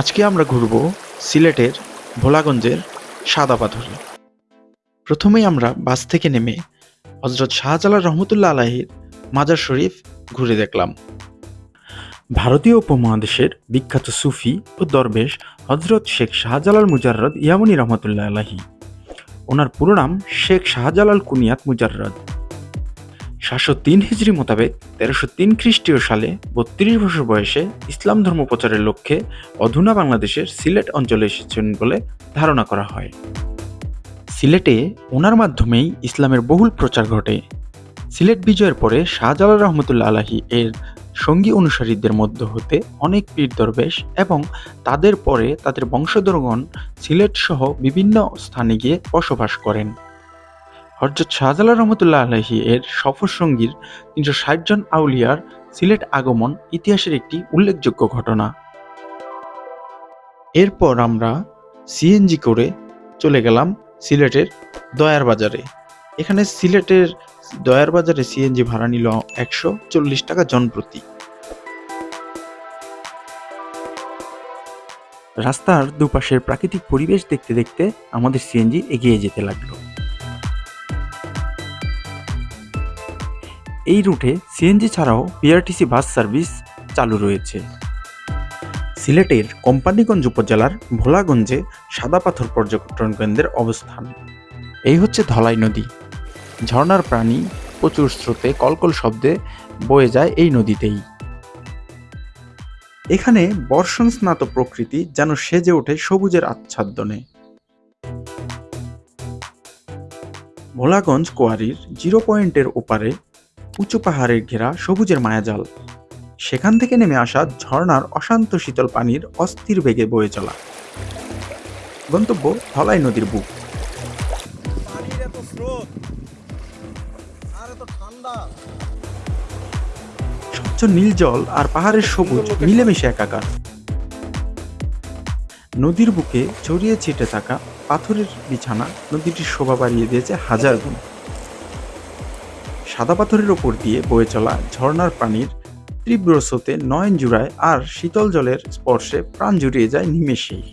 আজকে আমরা ঘুরব সিলেটের ভোলাগঞ্জের সাদা পাথরে। প্রথমেই আমরা বাস থেকে নেমে হজরত শাহজালাল রহমতুল্লাহ আলাহির মাজার শরীফ ঘুরে দেখলাম। ভারতীয় উপমহাদেশের বিখ্যাত সুফি ও দরবেশ হজরত শেখ শাহজালাল মুজাররদ ইয়ামনি রহমতুল্লাহ আলাহি ওনার পুরো নাম শেখ শাহজালাল কুনিয়াত মুজাররদ। সাতশো তিন হিজড়ি মোতাবেক তেরোশো তিন খ্রিস্টীয় সালে বত্রিশ বছর বয়সে ইসলাম ধর্ম প্রচারের লক্ষ্যে অধুনা বাংলাদেশের সিলেট অঞ্চলে এসেছেন বলে ধারণা করা হয়। সিলেটে ওনার মাধ্যমেই ইসলামের বহুল প্রচার ঘটে। সিলেট বিজয়ের পরে শাহজালাল রহমতুল্লাহ আলাহি এর সঙ্গী অনুসারীদের মধ্য হতে অনেক পীর দরবেশ এবং তাদের পরে তাদের বংশধরগণ সিলেট সহ বিভিন্ন স্থানে গিয়ে বসবাস করেন। হজরত শাহজালাল রহমতুল্লাহ আলহী এর সফর সঙ্গীর তিনশো ষাট জন আউলিয়ার সিলেট আগমন ইতিহাসের একটি উল্লেখযোগ্য ঘটনা। এরপর আমরা সিএনজি করে চলে গেলাম সিলেটের দয়ার বাজারে। এখানে সিলেটের দয়ার বাজারে সিএনজি ভাড়া নিল একশো চল্লিশ টাকা জনপ্রতি। রাস্তার দুপাশের প্রাকৃতিক পরিবেশ দেখতে দেখতে আমাদের সিএনজি এগিয়ে যেতে লাগল। এই রুটে সিএনজি ছাড়াও বিআরটিসি বাস সার্ভিস চালু রয়েছে। সিলেটের কোম্পানিগঞ্জ উপজেলার ভোলাগঞ্জে সাদা পাথর পর্যটন কেন্দ্রের অবস্থান। এই হচ্ছে ধলাই নদী। ঝর্ণার প্রাণী প্রচুর স্রোতে কলকল শব্দে বয়ে যায় এই নদীতেই। এখানে বর্ষণ স্নাত প্রকৃতি যেন সেজে ওঠে সবুজের আচ্ছাদনে। ভোলাগঞ্জ কোয়ারির জিরো পয়েন্টের ওপারে উঁচু পাহাড়ের ঘেরা সবুজের মায়াজাল। সেখান থেকে নেমে আসা ঝর্ণার অশান্ত শীতল পানির অস্থির বেগে বয়ে চলা। গন্তব্য ধলাই নদীর বুক। স্বচ্ছ নীল জল আর পাহাড়ের সবুজ মিলেমিশে একাকার। নদীর বুকে ছড়িয়ে ছিটে থাকা পাথরের বিছানা নদীটির শোভা বাড়িয়ে দিয়েছে হাজার গুণ। সাদা পাথরের ওপর দিয়ে বয়ে চলা ঝর্ণার পানির তীব্র স্রোতে নয়ন জুড়ায় আর শীতল জলের স্পর্শে প্রাণ জুড়িয়ে যায় নিমেষেই।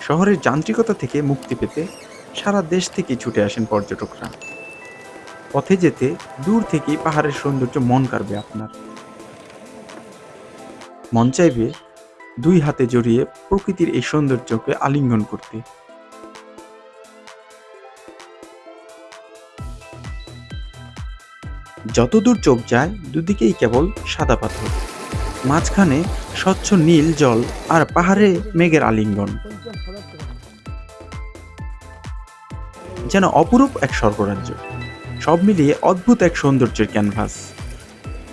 শহরের যান্ত্রিকতা থেকে মুক্তি পেতে সারা দেশ থেকে ছুটে আসেন পর্যটকরা। পথে যেতে দূর থেকেই পাহাড়ের সৌন্দর্য মন কাড়বে আপনার। মন চাইবে দুই হাতে জড়িয়ে প্রকৃতির এই সৌন্দর্যকে আলিঙ্গন করতে। যতদূর চোখ যায়, দুদিকেই কেবল সাদা পাথর। মাঝখানে স্বচ্ছ নীল জল আর পাহাড়ে মেঘের আলিঙ্গন। যেন অপরূপ এক স্বর্গরাজ্য। সব মিলিয়ে অদ্ভুত এক সৌন্দর্যের ক্যানভাস।